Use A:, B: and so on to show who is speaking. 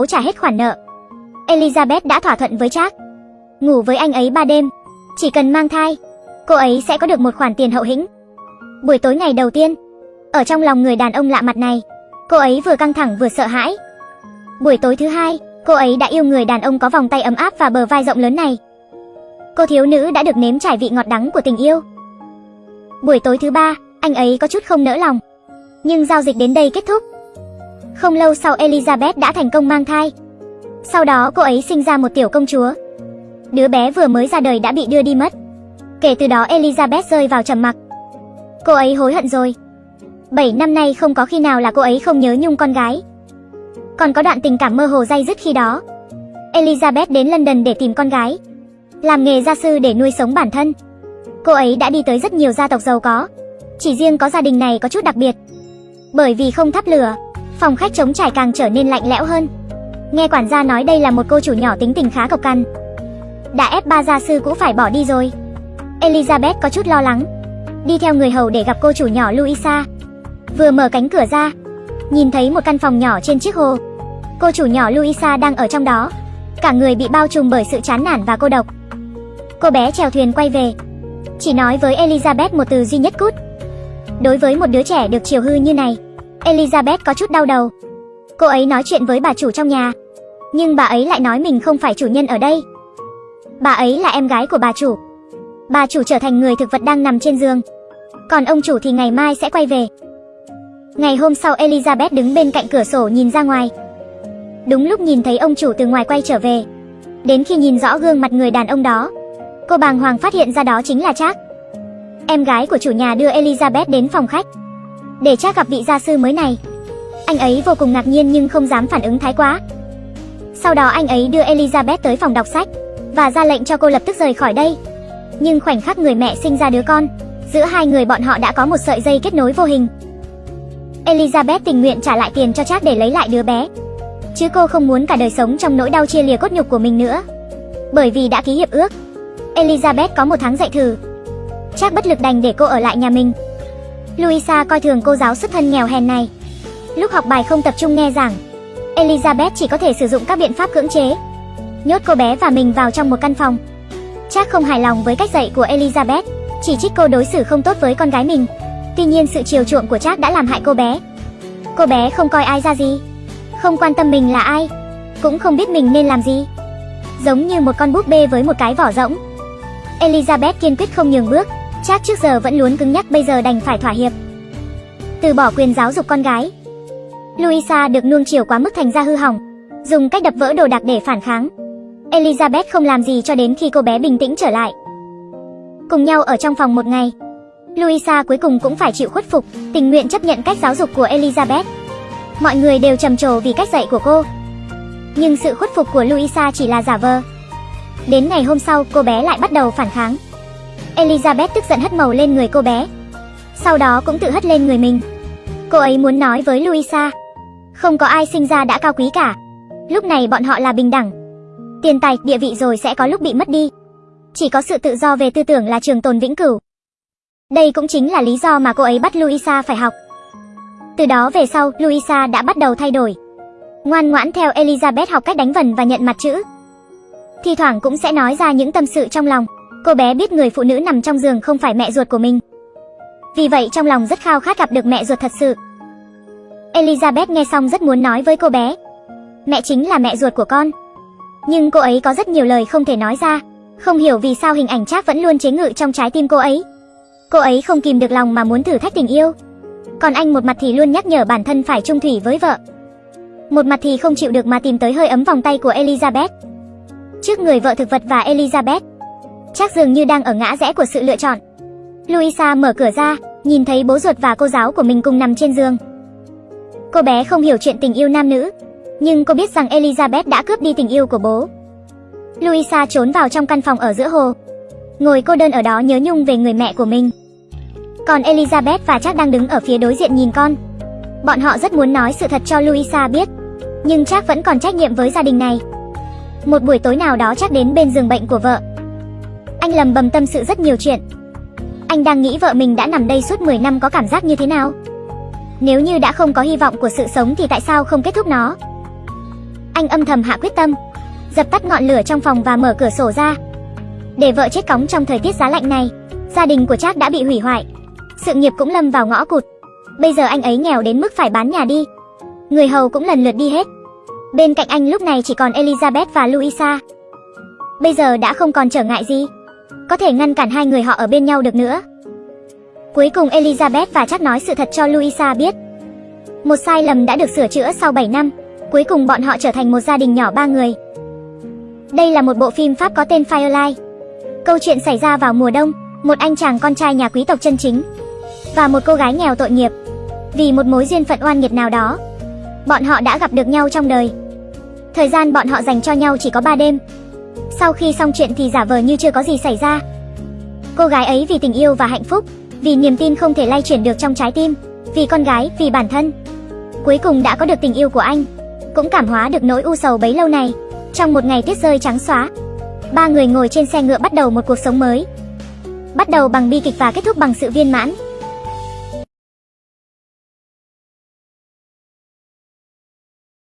A: cố trả hết khoản nợ. Elizabeth đã thỏa thuận với Jack. Ngủ với anh ấy ba đêm. Chỉ cần mang thai, cô ấy sẽ có được một khoản tiền hậu hĩnh. Buổi tối ngày đầu tiên, ở trong lòng người đàn ông lạ mặt này, cô ấy vừa căng thẳng vừa sợ hãi. Buổi tối thứ hai, cô ấy đã yêu người đàn ông có vòng tay ấm áp và bờ vai rộng lớn này. Cô thiếu nữ đã được nếm trải vị ngọt đắng của tình yêu. Buổi tối thứ ba, anh ấy có chút không nỡ lòng. Nhưng giao dịch đến đây kết thúc. Không lâu sau Elizabeth đã thành công mang thai. Sau đó cô ấy sinh ra một tiểu công chúa. Đứa bé vừa mới ra đời đã bị đưa đi mất. Kể từ đó Elizabeth rơi vào trầm mặc. Cô ấy hối hận rồi. 7 năm nay không có khi nào là cô ấy không nhớ nhung con gái. Còn có đoạn tình cảm mơ hồ dai dứt khi đó. Elizabeth đến London để tìm con gái. Làm nghề gia sư để nuôi sống bản thân. Cô ấy đã đi tới rất nhiều gia tộc giàu có. Chỉ riêng có gia đình này có chút đặc biệt. Bởi vì không thắp lửa, phòng khách trống trải càng trở nên lạnh lẽo hơn. Nghe quản gia nói đây là một cô chủ nhỏ tính tình khá cộc cằn. Đã ép ba gia sư cũng phải bỏ đi rồi. Elizabeth có chút lo lắng. Đi theo người hầu để gặp cô chủ nhỏ Luisa. Vừa mở cánh cửa ra, nhìn thấy một căn phòng nhỏ trên chiếc hồ. Cô chủ nhỏ Luisa đang ở trong đó. Cả người bị bao trùm bởi sự chán nản và cô độc. Cô bé chèo thuyền quay về. Chỉ nói với Elizabeth một từ duy nhất cút. Đối với một đứa trẻ được chiều hư như này, Elizabeth có chút đau đầu. Cô ấy nói chuyện với bà chủ trong nhà, nhưng bà ấy lại nói mình không phải chủ nhân ở đây. Bà ấy là em gái của bà chủ. Bà chủ trở thành người thực vật đang nằm trên giường. Còn ông chủ thì ngày mai sẽ quay về. Ngày hôm sau Elizabeth đứng bên cạnh cửa sổ nhìn ra ngoài. Đúng lúc nhìn thấy ông chủ từ ngoài quay trở về. Đến khi nhìn rõ gương mặt người đàn ông đó, cô bàng hoàng phát hiện ra đó chính là Trác. Em gái của chủ nhà đưa Elizabeth đến phòng khách để chắc gặp vị gia sư mới này. Anh ấy vô cùng ngạc nhiên nhưng không dám phản ứng thái quá. Sau đó anh ấy đưa Elizabeth tới phòng đọc sách và ra lệnh cho cô lập tức rời khỏi đây. Nhưng khoảnh khắc người mẹ sinh ra đứa con, giữa hai người bọn họ đã có một sợi dây kết nối vô hình. Elizabeth tình nguyện trả lại tiền cho Jack để lấy lại đứa bé. Chứ cô không muốn cả đời sống trong nỗi đau chia lìa cốt nhục của mình nữa. Bởi vì đã ký hiệp ước, Elizabeth có một tháng dạy thử. Jack bất lực đành để cô ở lại nhà mình. Luisa coi thường cô giáo xuất thân nghèo hèn này. Lúc học bài không tập trung nghe giảng, Elizabeth chỉ có thể sử dụng các biện pháp cưỡng chế. Nhốt cô bé và mình vào trong một căn phòng. Chắc không hài lòng với cách dạy của Elizabeth, chỉ trích cô đối xử không tốt với con gái mình. Tuy nhiên sự chiều chuộng của chắc đã làm hại cô bé. Cô bé không coi ai ra gì, không quan tâm mình là ai, cũng không biết mình nên làm gì. Giống như một con búp bê với một cái vỏ rỗng. Elizabeth kiên quyết không nhường bước, Chắc trước giờ vẫn luôn cứng nhắc bây giờ đành phải thỏa hiệp. Từ bỏ quyền giáo dục con gái. Luisa được nuông chiều quá mức thành ra hư hỏng, dùng cách đập vỡ đồ đạc để phản kháng. Elizabeth không làm gì cho đến khi cô bé bình tĩnh trở lại. Cùng nhau ở trong phòng một ngày, Luisa cuối cùng cũng phải chịu khuất phục, tình nguyện chấp nhận cách giáo dục của Elizabeth. Mọi người đều trầm trồ vì cách dạy của cô. Nhưng sự khuất phục của Luisa chỉ là giả vờ. Đến ngày hôm sau, cô bé lại bắt đầu phản kháng. Elizabeth tức giận hất màu lên người cô bé. Sau đó cũng tự hất lên người mình. Cô ấy muốn nói với Louisa, không có ai sinh ra đã cao quý cả. Lúc này bọn họ là bình đẳng. Tiền tài, địa vị rồi sẽ có lúc bị mất đi. Chỉ có sự tự do về tư tưởng là trường tồn vĩnh cửu. Đây cũng chính là lý do mà cô ấy bắt Louisa phải học. Từ đó về sau, Louisa đã bắt đầu thay đổi. Ngoan ngoãn theo Elizabeth học cách đánh vần và nhận mặt chữ. Thi thoảng cũng sẽ nói ra những tâm sự trong lòng. Cô bé biết người phụ nữ nằm trong giường không phải mẹ ruột của mình. Vì vậy trong lòng rất khao khát gặp được mẹ ruột thật sự. Elizabeth nghe xong rất muốn nói với cô bé. Mẹ chính là mẹ ruột của con. Nhưng cô ấy có rất nhiều lời không thể nói ra. Không hiểu vì sao hình ảnh Trác vẫn luôn chế ngự trong trái tim cô ấy. Cô ấy không kìm được lòng mà muốn thử thách tình yêu. Còn anh một mặt thì luôn nhắc nhở bản thân phải trung thủy với vợ. Một mặt thì không chịu được mà tìm tới hơi ấm vòng tay của Elizabeth. Trước người vợ thực vật và Elizabeth, chắc dường như đang ở ngã rẽ của sự lựa chọn. Luisa mở cửa ra, nhìn thấy bố ruột và cô giáo của mình cùng nằm trên giường. Cô bé không hiểu chuyện tình yêu nam nữ, nhưng cô biết rằng Elizabeth đã cướp đi tình yêu của bố. Luisa trốn vào trong căn phòng ở giữa hồ, ngồi cô đơn ở đó nhớ nhung về người mẹ của mình. Còn Elizabeth và Jack đang đứng ở phía đối diện nhìn con. Bọn họ rất muốn nói sự thật cho Luisa biết, nhưng Jack vẫn còn trách nhiệm với gia đình này. Một buổi tối nào đó Jack đến bên giường bệnh của vợ. Anh lầm bầm tâm sự rất nhiều chuyện. Anh đang nghĩ vợ mình đã nằm đây suốt 10 năm có cảm giác như thế nào? Nếu như đã không có hy vọng của sự sống thì tại sao không kết thúc nó? Anh âm thầm hạ quyết tâm, dập tắt ngọn lửa trong phòng và mở cửa sổ ra. Để vợ chết cóng trong thời tiết giá lạnh này, gia đình của Trác đã bị hủy hoại. Sự nghiệp cũng lâm vào ngõ cụt. Bây giờ anh ấy nghèo đến mức phải bán nhà đi. Người hầu cũng lần lượt đi hết. Bên cạnh anh lúc này chỉ còn Elizabeth và Louisa. Bây giờ đã không còn trở ngại gì. Có thể ngăn cản hai người họ ở bên nhau được nữa. Cuối cùng Elizabeth và chắc nói sự thật cho Louisa biết. Một sai lầm đã được sửa chữa sau 7 năm. Cuối cùng bọn họ trở thành một gia đình nhỏ ba người. Đây là một bộ phim Pháp có tên Firelight. Câu chuyện xảy ra vào mùa đông, một anh chàng con trai nhà quý tộc chân chính và một cô gái nghèo tội nghiệp. Vì một mối duyên phận oan nghiệt nào đó, bọn họ đã gặp được nhau trong đời. Thời gian bọn họ dành cho nhau chỉ có 3 đêm. Sau khi xong chuyện thì giả vờ như chưa có gì xảy ra. Cô gái ấy vì tình yêu và hạnh phúc, vì niềm tin không thể lay chuyển được trong trái tim, vì con gái, vì bản thân. Cuối cùng đã có được tình yêu của anh, cũng cảm hóa được nỗi u sầu bấy lâu này. Trong một ngày tuyết rơi trắng xóa, ba người ngồi trên xe ngựa bắt đầu một cuộc sống mới. Bắt đầu bằng bi kịch và kết thúc bằng sự viên mãn.